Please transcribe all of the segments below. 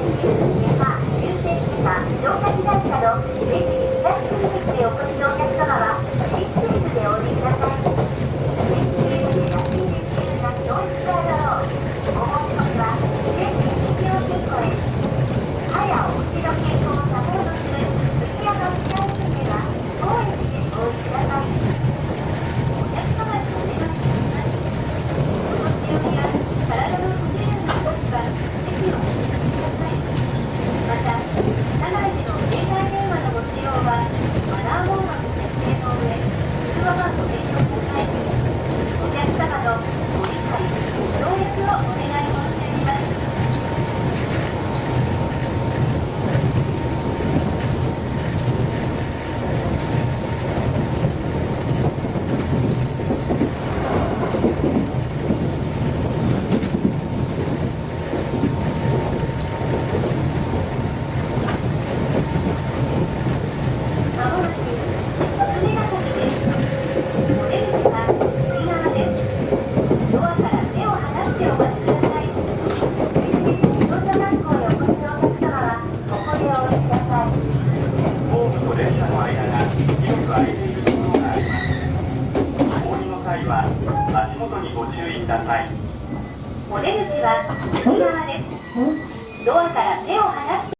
は終点地下城下車の駅についてお越しのお客様車りの際は足元にご注意ください出口は右側です。ドアから手を離して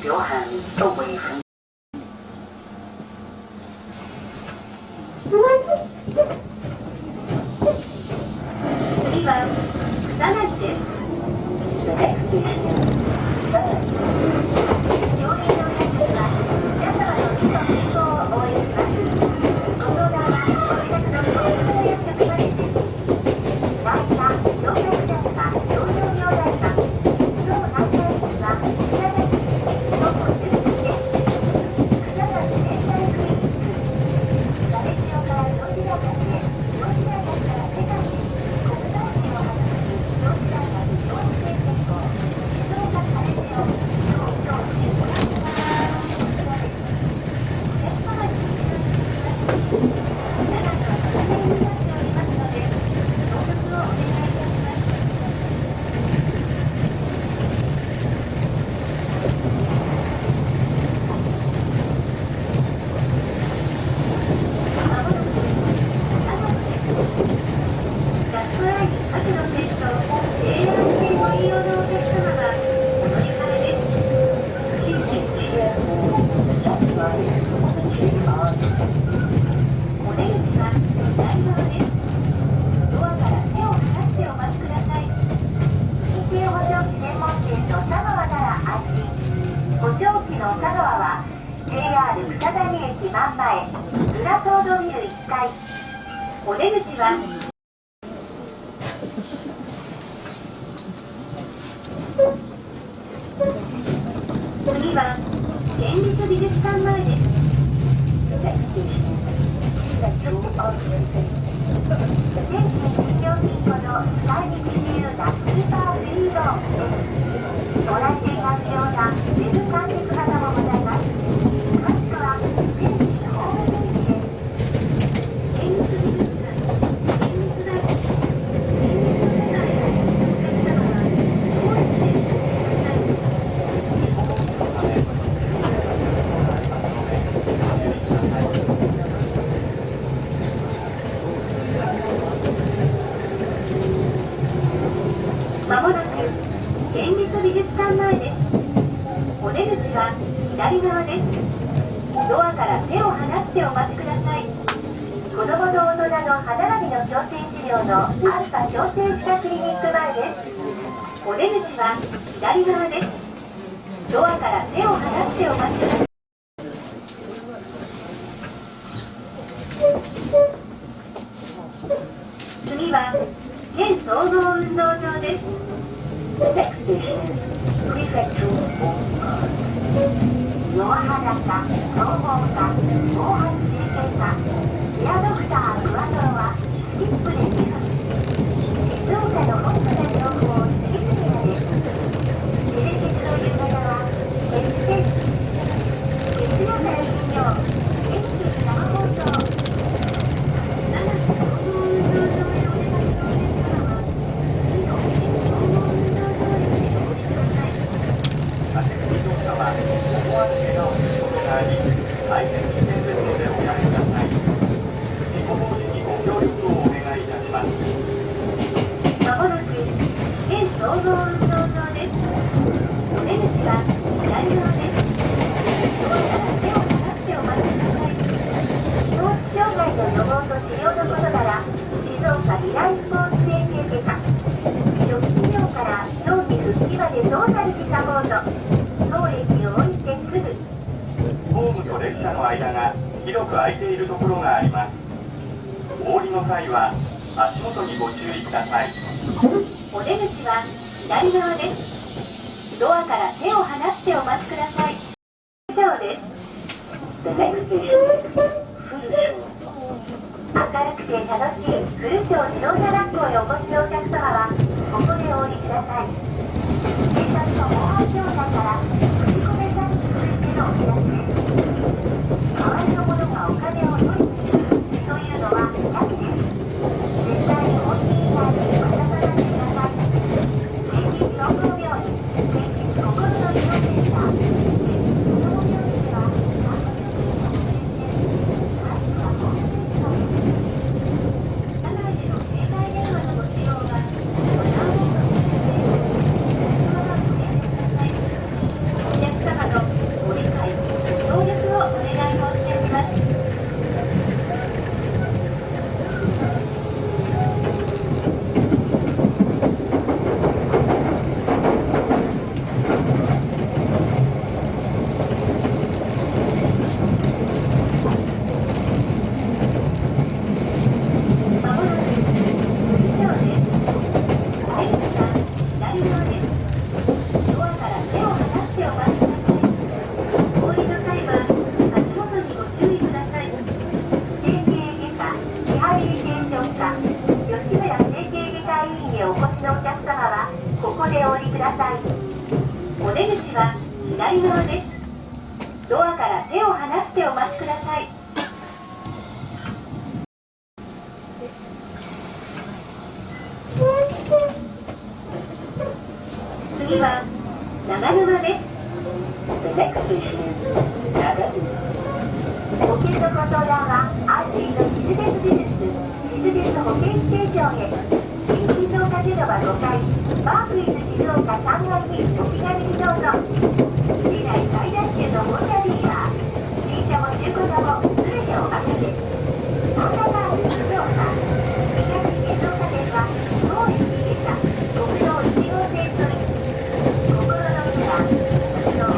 表我狠照顾很出口は出口は左側ですドアから手を離してお待ちください次は県総合運動場です野原田総合市佐賀県久留町自動車学校へお越しのお客様はここでお降りください警察の防犯協会から振り込め詐欺についてのお知らせ次は長沼です。保険のご相談は、アーティの静ジ技術ビジの、保険ステへ。ションへ、新静岡でのは5階、バークイズ静岡3階にお気軽にどうぞ。市内最大級のホンダディーラー、新車も中古車も全てお任せ。Yeah.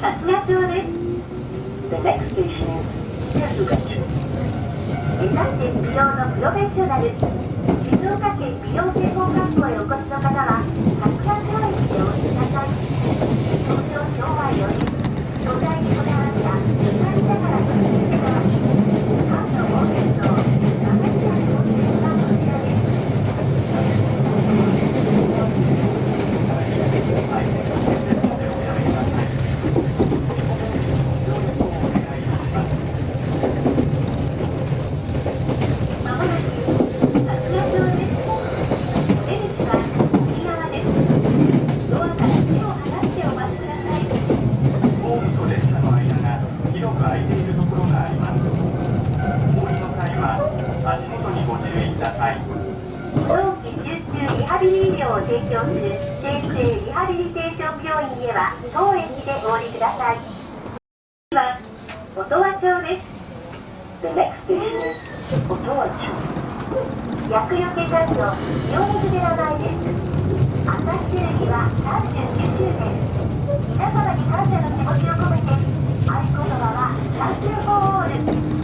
渋谷で。Thank you. 美容のプロフェッショナル。静岡県美容専門学校へお越しの方は、白山川駅でお越しください。厄除け清水寺前です。朝は39周年皆様に感謝の気持ちを込めて合言葉は「サンキュフォーオール」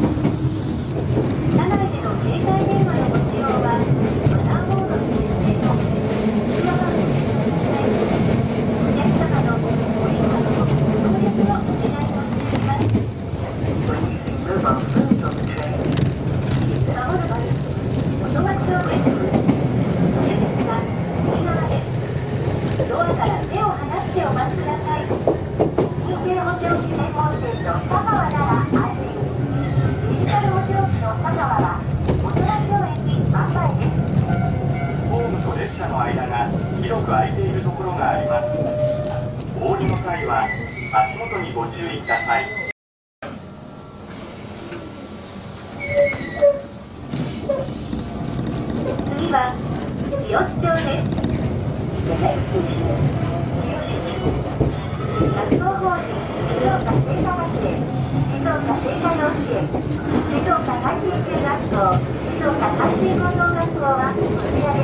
静岡海浜中学園、静岡海浜養子園、静岡海浜高等学校、静岡海浜高等学校はこちらで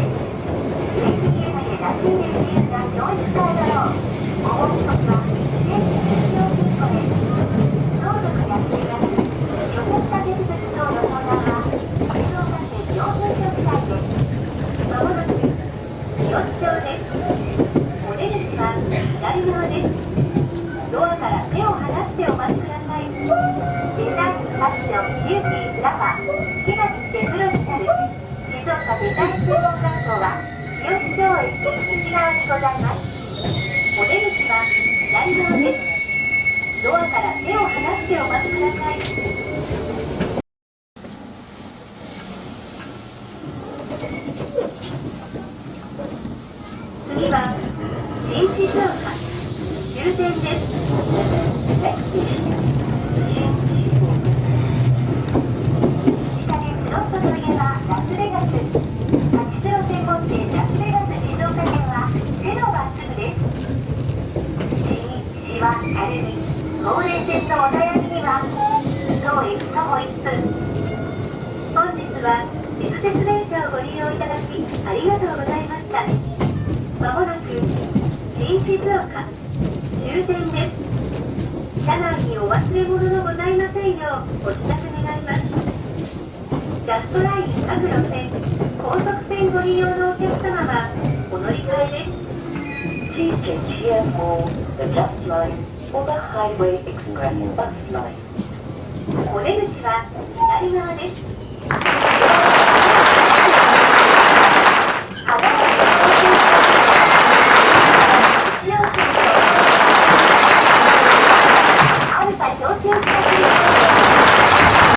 う。有機那覇木が手てプロになる静岡デザイン専門学校は三好町駅西側にございますお出口は左側ですドアから手を離してお待ちください次は、臨時乗車、終点です。県のお悩みには当駅徒歩1分本日は地下鉄電車をご利用いただきありがとうございましたまもなく新静岡終点です車内にお忘れ物のございませんようお知らせ願いますジャストライン各路線高速線ご利用のお客様はお乗り換えです Please GKTMO ジ the just. お出口は左側です。